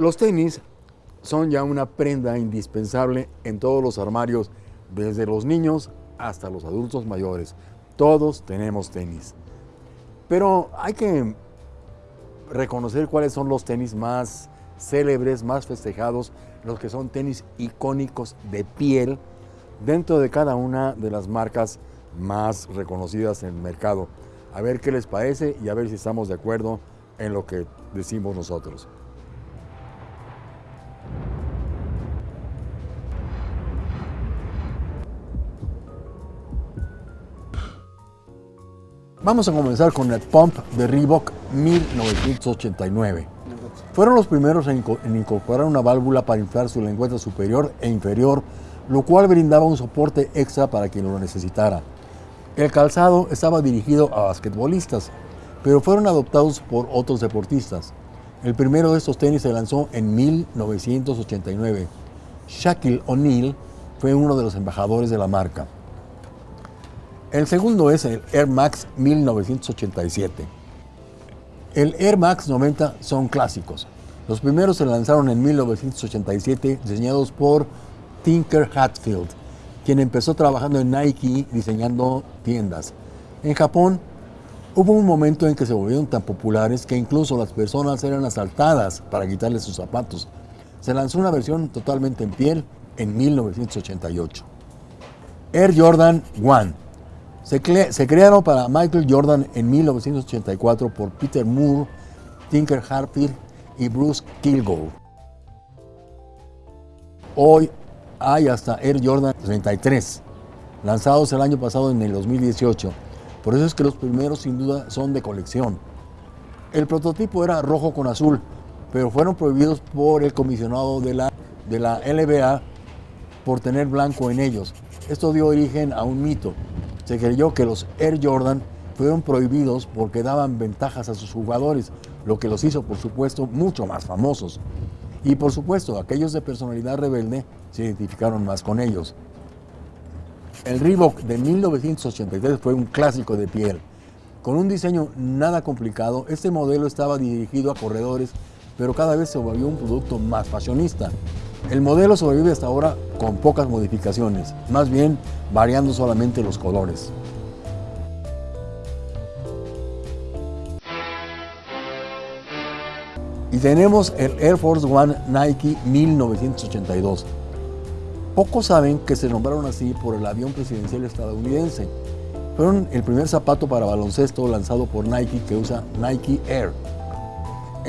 Los tenis son ya una prenda indispensable en todos los armarios, desde los niños hasta los adultos mayores. Todos tenemos tenis. Pero hay que reconocer cuáles son los tenis más célebres, más festejados, los que son tenis icónicos de piel dentro de cada una de las marcas más reconocidas en el mercado. A ver qué les parece y a ver si estamos de acuerdo en lo que decimos nosotros. Vamos a comenzar con el Pump de Reebok 1989. Fueron los primeros en incorporar una válvula para inflar su lengüeta superior e inferior, lo cual brindaba un soporte extra para quien lo necesitara. El calzado estaba dirigido a basquetbolistas, pero fueron adoptados por otros deportistas. El primero de estos tenis se lanzó en 1989. Shaquille O'Neal fue uno de los embajadores de la marca. El segundo es el Air Max 1987. El Air Max 90 son clásicos. Los primeros se lanzaron en 1987 diseñados por Tinker Hatfield, quien empezó trabajando en Nike diseñando tiendas. En Japón hubo un momento en que se volvieron tan populares que incluso las personas eran asaltadas para quitarles sus zapatos. Se lanzó una versión totalmente en piel en 1988. Air Jordan 1 se, crearon para Michael Jordan en 1984 por Peter Moore, Tinker Hatfield y Bruce Kilgore. Hoy hay hasta Air Jordan 33, lanzados el año pasado en el 2018. Por eso es que los primeros sin duda son de colección. El prototipo era rojo con azul, pero fueron prohibidos por el comisionado de la, de la LBA por tener blanco en ellos. Esto dio origen a un mito se creyó que los Air Jordan fueron prohibidos porque daban ventajas a sus jugadores, lo que los hizo, por supuesto, mucho más famosos. Y por supuesto, aquellos de personalidad rebelde se identificaron más con ellos. El Reebok de 1983 fue un clásico de piel. Con un diseño nada complicado, este modelo estaba dirigido a corredores, pero cada vez se volvió un producto más fashionista. El modelo sobrevive hasta ahora con pocas modificaciones, más bien variando solamente los colores. Y tenemos el Air Force One Nike 1982. Pocos saben que se nombraron así por el avión presidencial estadounidense. Fueron el primer zapato para baloncesto lanzado por Nike que usa Nike Air.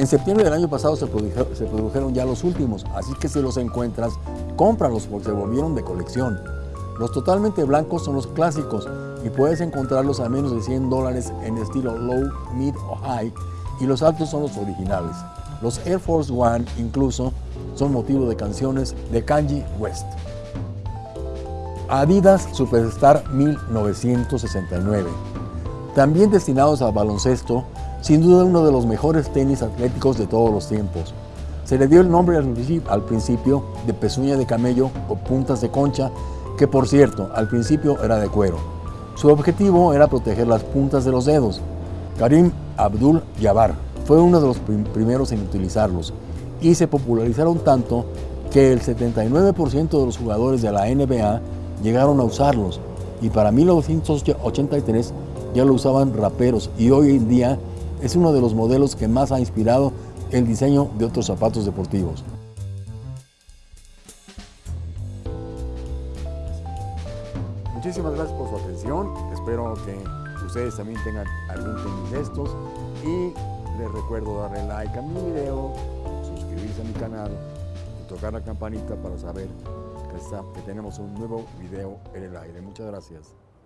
En septiembre del año pasado se produjeron, ya los últimos, así que si los encuentras, cómpralos porque se volvieron de colección. Los totalmente blancos son los clásicos y puedes encontrarlos a menos de 100 dólares en estilo low, mid o high y los altos son los originales. Los Air Force One incluso son motivo de canciones de Kanye West. Adidas Superstar 1969. También destinados al baloncesto, sin duda uno de los mejores tenis atléticos de todos los tiempos. Se le dio el nombre al principio de pezuña de camello o puntas de concha, que por cierto, al principio era de cuero. Su objetivo era proteger las puntas de los dedos. Karim Abdul Jabbar fue uno de los primeros en utilizarlos y se popularizaron tanto que el 79% de los jugadores de la NBA llegaron a usarlos y para 1983 ya lo usaban raperos y hoy en día es uno de los modelos que más ha inspirado el diseño de otros zapatos deportivos. Muchísimas gracias por su atención, espero que ustedes también tengan algún tenis de estos y les recuerdo darle like a mi video, suscribirse a mi canal y tocar la campanita para saber que, que tenemos un nuevo video en el aire. Muchas gracias.